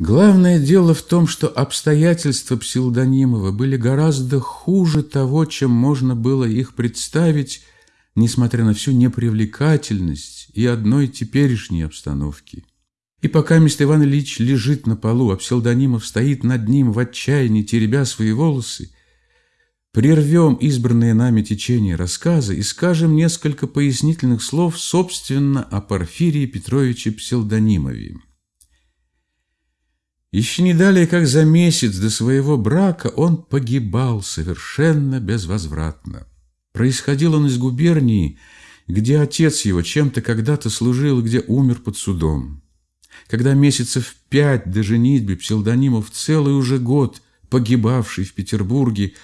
Главное дело в том, что обстоятельства Псилдонимова были гораздо хуже того, чем можно было их представить, несмотря на всю непривлекательность и одной теперешней обстановки. И пока мистер Иван Ильич лежит на полу, а Псилдонимов стоит над ним в отчаянии, теребя свои волосы, прервем избранное нами течение рассказа и скажем несколько пояснительных слов, собственно, о Порфирии Петровиче Псилдонимове. Еще не далее, как за месяц до своего брака, он погибал совершенно безвозвратно. Происходил он из губернии, где отец его чем-то когда-то служил, где умер под судом. Когда месяцев пять до женитьбы псевдонимов целый уже год, погибавший в Петербурге,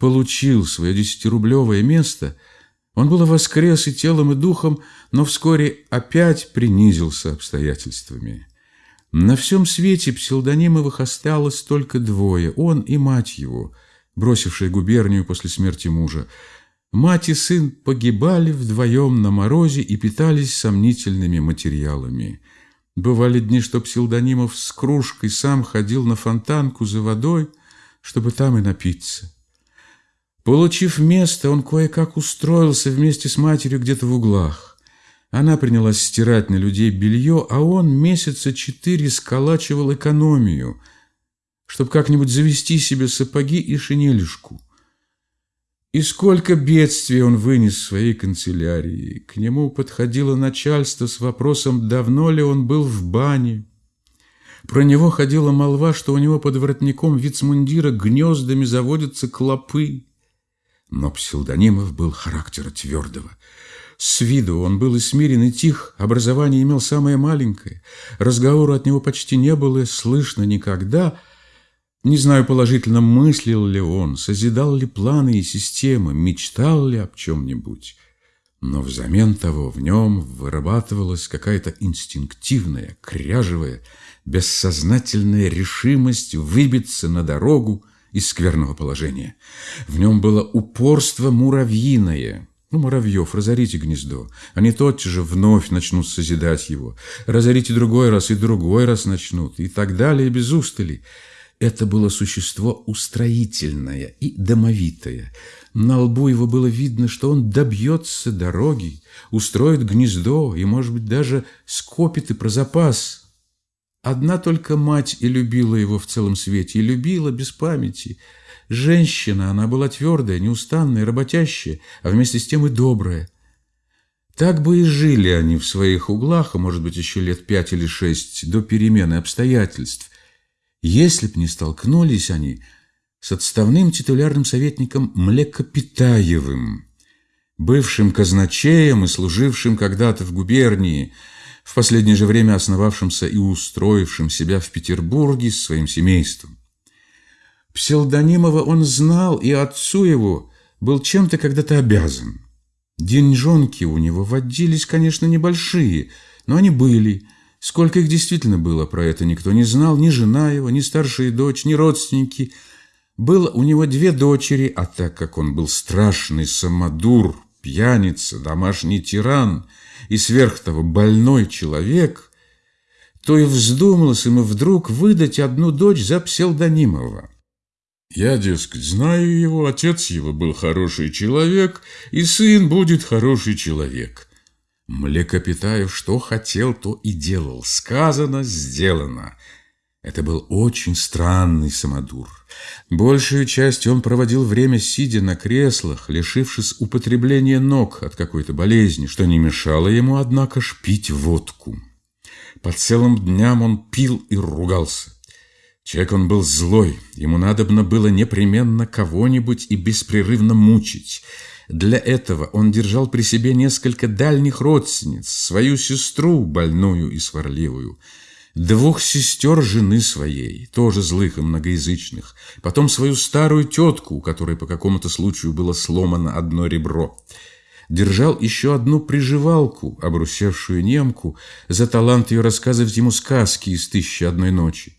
получил свое десятирублевое место, он было воскрес и телом, и духом, но вскоре опять принизился обстоятельствами. На всем свете псевдонимовых осталось только двое, он и мать его, бросившая губернию после смерти мужа. Мать и сын погибали вдвоем на морозе и питались сомнительными материалами. Бывали дни, что псевдонимов с кружкой сам ходил на фонтанку за водой, чтобы там и напиться. Получив место, он кое-как устроился вместе с матерью где-то в углах. Она принялась стирать на людей белье, а он месяца четыре сколачивал экономию, чтобы как-нибудь завести себе сапоги и шинелишку. И сколько бедствий он вынес в своей канцелярии. К нему подходило начальство с вопросом, давно ли он был в бане. Про него ходила молва, что у него под воротником вицмундира гнездами заводятся клопы. Но псевдонимов был характера твердого – с виду он был и смирен, и тих, образование имел самое маленькое, разговора от него почти не было слышно никогда. Не знаю положительно, мыслил ли он, созидал ли планы и системы, мечтал ли об чем-нибудь. Но взамен того в нем вырабатывалась какая-то инстинктивная, кряжевая, бессознательная решимость выбиться на дорогу из скверного положения. В нем было упорство муравьиное, ну, муравьев, разорите гнездо. Они тотчас же вновь начнут созидать его. Разорите другой раз, и другой раз начнут, и так далее, без устали. Это было существо устроительное и домовитое. На лбу его было видно, что он добьется дороги, устроит гнездо и, может быть, даже скопит и про запас. Одна только мать и любила его в целом свете, и любила без памяти – Женщина, она была твердая, неустанная, работящая, а вместе с тем и добрая. Так бы и жили они в своих углах, а может быть еще лет пять или шесть, до перемены обстоятельств, если б не столкнулись они с отставным титулярным советником Млекопитаевым, бывшим казначеем и служившим когда-то в губернии, в последнее же время основавшимся и устроившим себя в Петербурге с своим семейством. Псевдонимова он знал, и отцу его был чем-то когда-то обязан. Деньжонки у него водились, конечно, небольшие, но они были. Сколько их действительно было, про это никто не знал, ни жена его, ни старшая дочь, ни родственники. Было у него две дочери, а так как он был страшный самодур, пьяница, домашний тиран и сверх того больной человек, то и вздумалось ему вдруг выдать одну дочь за псевдонимова. Я, дескать, знаю его, отец его был хороший человек, и сын будет хороший человек. Млекопитаев что хотел, то и делал. Сказано, сделано. Это был очень странный самодур. Большую часть он проводил время, сидя на креслах, лишившись употребления ног от какой-то болезни, что не мешало ему, однако, шпить водку. По целым дням он пил и ругался. Человек он был злой, ему надобно было непременно кого-нибудь и беспрерывно мучить. Для этого он держал при себе несколько дальних родственниц, свою сестру, больную и сварливую, двух сестер жены своей, тоже злых и многоязычных, потом свою старую тетку, у которой по какому-то случаю было сломано одно ребро. Держал еще одну приживалку, обрусевшую немку, за талант ее рассказывать ему сказки из «Тысячи одной ночи».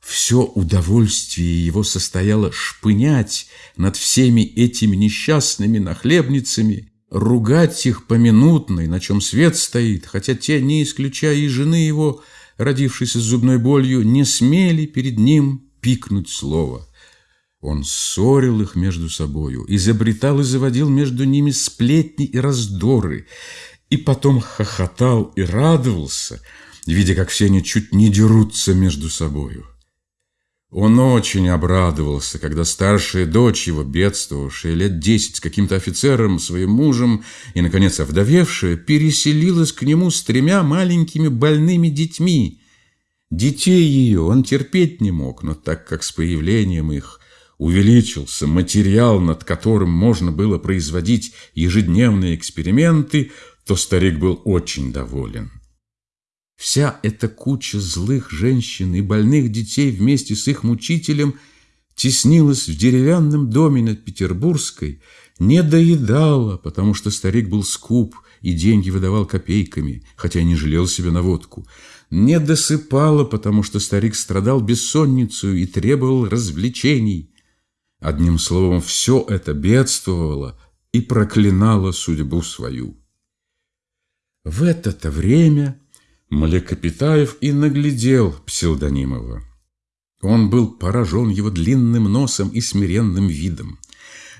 Все удовольствие его состояло шпынять над всеми этими несчастными нахлебницами, ругать их поминутно, на чем свет стоит, хотя те, не исключая и жены его, родившийся с зубной болью, не смели перед ним пикнуть слово. Он ссорил их между собою, изобретал и заводил между ними сплетни и раздоры, и потом хохотал и радовался, видя, как все они чуть не дерутся между собою. Он очень обрадовался, когда старшая дочь его, бедствовавшая лет десять с каким-то офицером, своим мужем и, наконец, овдовевшая, переселилась к нему с тремя маленькими больными детьми. Детей ее он терпеть не мог, но так как с появлением их увеличился материал, над которым можно было производить ежедневные эксперименты, то старик был очень доволен. Вся эта куча злых женщин и больных детей вместе с их мучителем теснилась в деревянном доме над Петербургской, не доедала, потому что старик был скуп и деньги выдавал копейками, хотя не жалел себя на водку, не досыпала, потому что старик страдал бессонницей и требовал развлечений. Одним словом, все это бедствовало и проклинало судьбу свою. В это-то время Млекопитаев и наглядел Псилдонимова. Он был поражен его длинным носом и смиренным видом.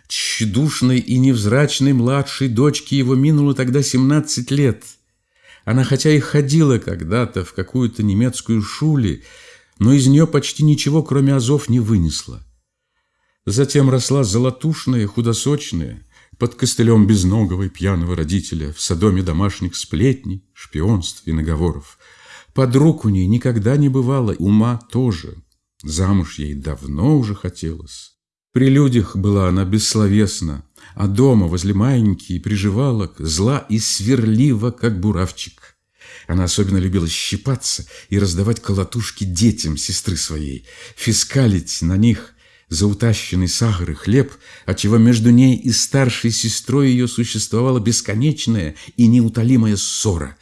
Тщедушной и невзрачной младшей дочке его минуло тогда семнадцать лет. Она хотя и ходила когда-то в какую-то немецкую шуле, но из нее почти ничего, кроме азов, не вынесла. Затем росла золотушная, худосочная, под костылем безногого и пьяного родителя, в садоме домашних сплетней, шпионств и наговоров. Подруг у ней никогда не бывало, ума тоже. Замуж ей давно уже хотелось. При людях была она бессловесна, а дома возле маленький приживалок зла и сверлива, как буравчик. Она особенно любила щипаться и раздавать колотушки детям сестры своей, фискалить на них – за утащенный сахар и хлеб, отчего между ней и старшей сестрой ее существовала бесконечная и неутолимая ссора.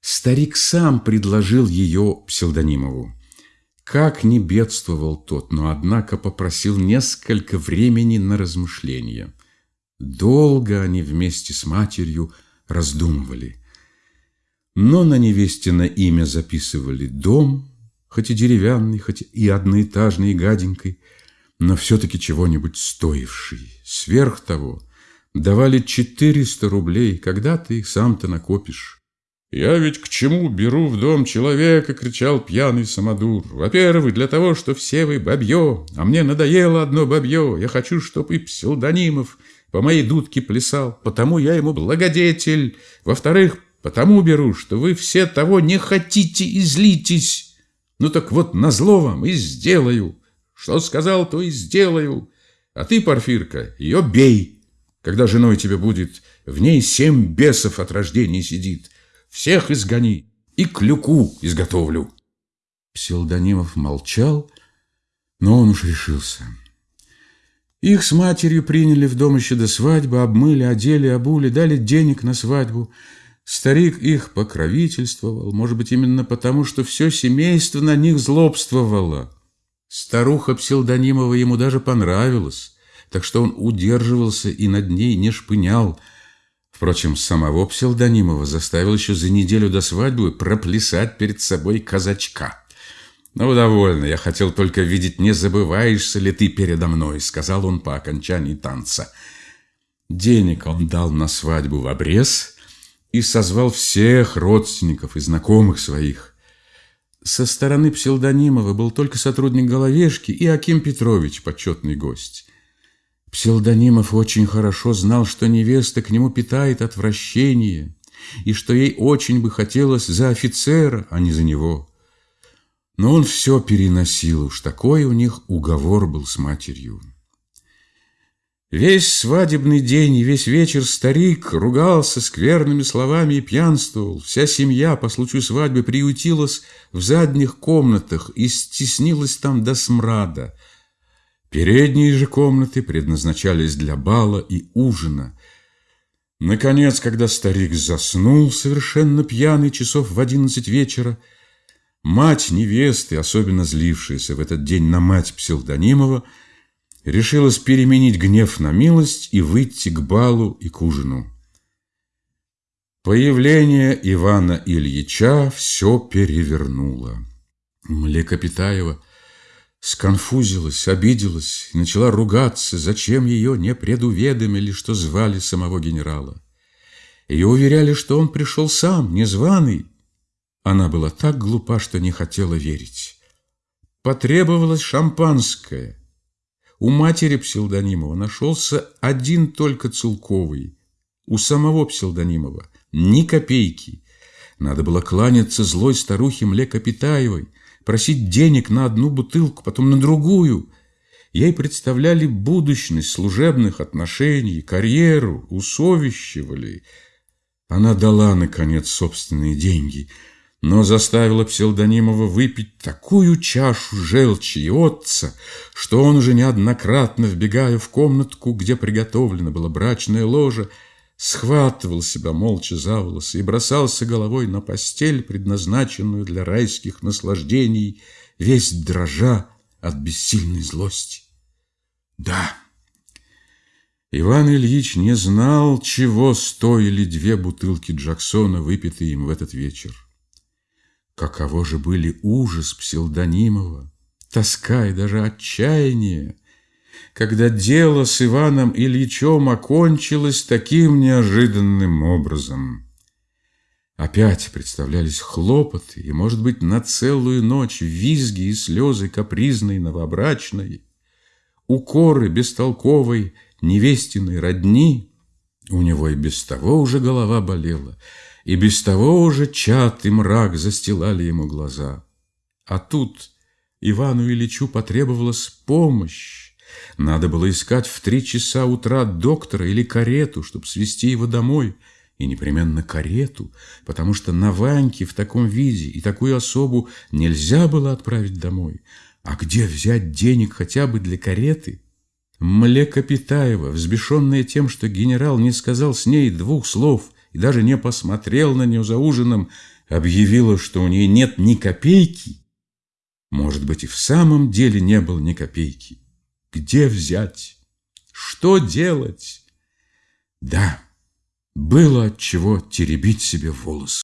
Старик сам предложил ее псевдонимову. Как не бедствовал тот, но, однако, попросил несколько времени на размышления. Долго они вместе с матерью раздумывали. Но на невесте на имя записывали дом, хоть и деревянный, хоть и одноэтажный и гаденький, но все-таки чего-нибудь стоивший. Сверх того, давали 400 рублей, когда ты их сам-то накопишь. «Я ведь к чему беру в дом человека?» — кричал пьяный самодур. «Во-первых, для того, что все вы бабье, а мне надоело одно бабье. Я хочу, чтоб и псевдонимов по моей дудке плясал, потому я ему благодетель. Во-вторых, потому беру, что вы все того не хотите и злитесь. Ну так вот, назло вам и сделаю». Что сказал, то и сделаю. А ты, Порфирка, ее бей. Когда женой тебе будет, в ней семь бесов от рождения сидит. Всех изгони и клюку изготовлю. Псилдонимов молчал, но он уж решился. Их с матерью приняли в дом еще до свадьбы, обмыли, одели, обули, дали денег на свадьбу. Старик их покровительствовал, может быть, именно потому, что все семейство на них злобствовало. Старуха Псилдонимова ему даже понравилась, так что он удерживался и над ней не шпынял. Впрочем, самого Псилдонимова заставил еще за неделю до свадьбы проплясать перед собой казачка. «Ну, довольно, я хотел только видеть, не забываешься ли ты передо мной», сказал он по окончании танца. Денег он дал на свадьбу в обрез и созвал всех родственников и знакомых своих. Со стороны Псилдонимова был только сотрудник Головешки и Аким Петрович, почетный гость. Псилдонимов очень хорошо знал, что невеста к нему питает отвращение, и что ей очень бы хотелось за офицера, а не за него. Но он все переносил, уж такой у них уговор был с матерью. Весь свадебный день и весь вечер старик ругался скверными словами и пьянствовал. Вся семья по случаю свадьбы приютилась в задних комнатах и стеснилась там до смрада. Передние же комнаты предназначались для бала и ужина. Наконец, когда старик заснул, совершенно пьяный, часов в одиннадцать вечера, мать невесты, особенно злившаяся в этот день на мать Псилдонимова, решилась переменить гнев на милость и выйти к балу и к ужину. Появление Ивана Ильича все перевернуло. Млекопитаева сконфузилась, обиделась и начала ругаться, зачем ее не предуведомили, что звали самого генерала. Ее уверяли, что он пришел сам, незваный. Она была так глупа, что не хотела верить. Потребовалось шампанское. У матери Псилдонимова нашелся один только Целковый. У самого Псилдонимова ни копейки. Надо было кланяться злой старухе Млекопитаевой, просить денег на одну бутылку, потом на другую. Ей представляли будущность служебных отношений, карьеру, усовещивали – она дала, наконец, собственные деньги, но заставила Псилдонимова выпить такую чашу желчи и отца, что он уже неоднократно, вбегая в комнатку, где приготовлено было брачное ложе, схватывал себя молча за волосы и бросался головой на постель, предназначенную для райских наслаждений, весь дрожа от бессильной злости. Да, Иван Ильич не знал, чего стоили две бутылки Джексона, выпитые им в этот вечер. Каково же были ужас Псилдонимова, тоска и даже отчаяние, когда дело с Иваном Ильичем окончилось таким неожиданным образом. Опять представлялись хлопоты, и, может быть, на целую ночь визги и слезы капризной новобрачной, укоры бестолковой, невестиной родни, у него и без того уже голова болела, и без того уже чат и мрак застилали ему глаза. А тут Ивану Ильичу потребовалась помощь. Надо было искать в три часа утра доктора или карету, чтобы свести его домой, и непременно карету, потому что на Ваньке в таком виде и такую особу нельзя было отправить домой. А где взять денег хотя бы для кареты? Млекопитаева, взбешенная тем, что генерал не сказал с ней двух слов и даже не посмотрел на нее за ужином, объявила, что у нее нет ни копейки. Может быть, и в самом деле не было ни копейки. Где взять? Что делать? Да, было от чего теребить себе волосы.